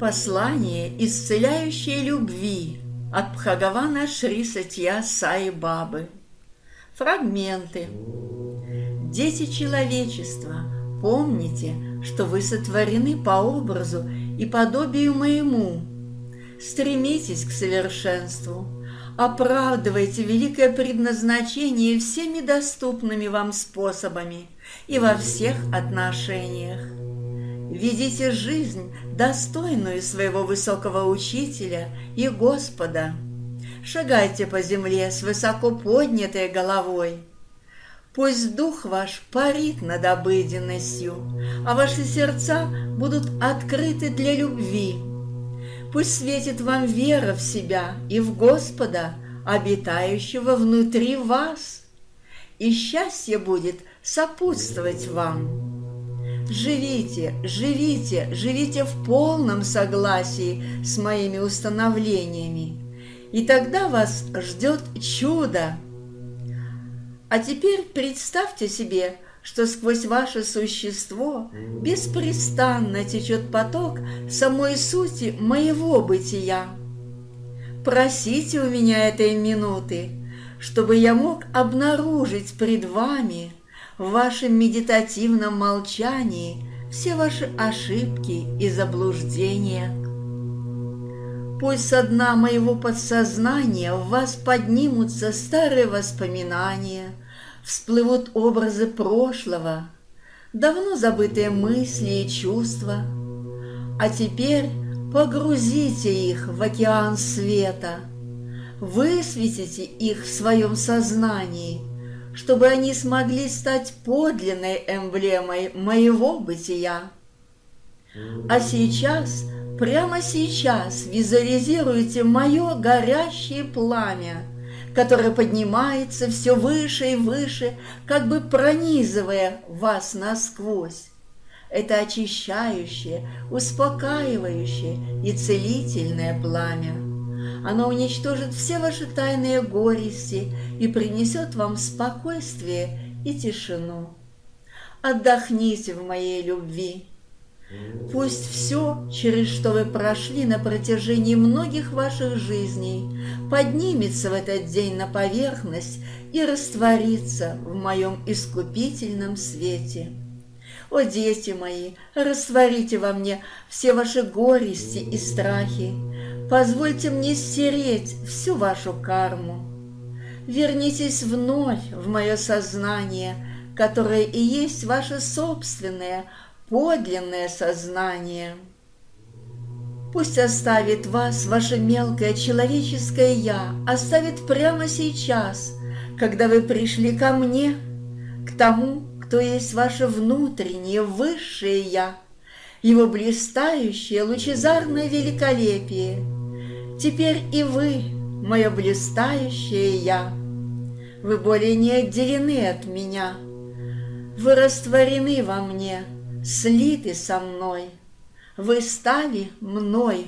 Послание исцеляющей любви от Бхагавана Шри Сатья Саи Бабы. Фрагменты. Дети человечества, помните, что вы сотворены по образу и подобию моему. Стремитесь к совершенству, оправдывайте великое предназначение всеми доступными вам способами и во всех отношениях. Ведите жизнь, достойную своего высокого учителя и Господа. Шагайте по земле с высоко поднятой головой. Пусть дух ваш парит над обыденностью, а ваши сердца будут открыты для любви. Пусть светит вам вера в себя и в Господа, обитающего внутри вас, и счастье будет сопутствовать вам. Живите, живите, живите в полном согласии с моими установлениями, и тогда вас ждет чудо. А теперь представьте себе, что сквозь ваше существо беспрестанно течет поток самой сути моего бытия. Просите у меня этой минуты, чтобы я мог обнаружить пред вами – в вашем медитативном молчании все ваши ошибки и заблуждения. Пусть со дна моего подсознания в вас поднимутся старые воспоминания, всплывут образы прошлого, давно забытые мысли и чувства, а теперь погрузите их в океан света, высветите их в своем сознании – чтобы они смогли стать подлинной эмблемой моего бытия. А сейчас, прямо сейчас визуализируйте мое горящее пламя, которое поднимается все выше и выше, как бы пронизывая вас насквозь. Это очищающее, успокаивающее и целительное пламя. Оно уничтожит все ваши тайные горести и принесет вам спокойствие и тишину. Отдохните в моей любви. Пусть все, через что вы прошли на протяжении многих ваших жизней, поднимется в этот день на поверхность и растворится в моем искупительном свете. О, дети мои, растворите во мне все ваши горести и страхи, Позвольте мне стереть всю вашу карму. Вернитесь вновь в мое сознание, которое и есть ваше собственное, подлинное сознание. Пусть оставит вас ваше мелкое человеческое «я», оставит прямо сейчас, когда вы пришли ко мне, к тому, кто есть ваше внутреннее, высшее «я», его блистающее, лучезарное великолепие – Теперь и вы, мое блистающее я, Вы более не отделены от меня, Вы растворены во мне, слиты со мной, Вы стали мной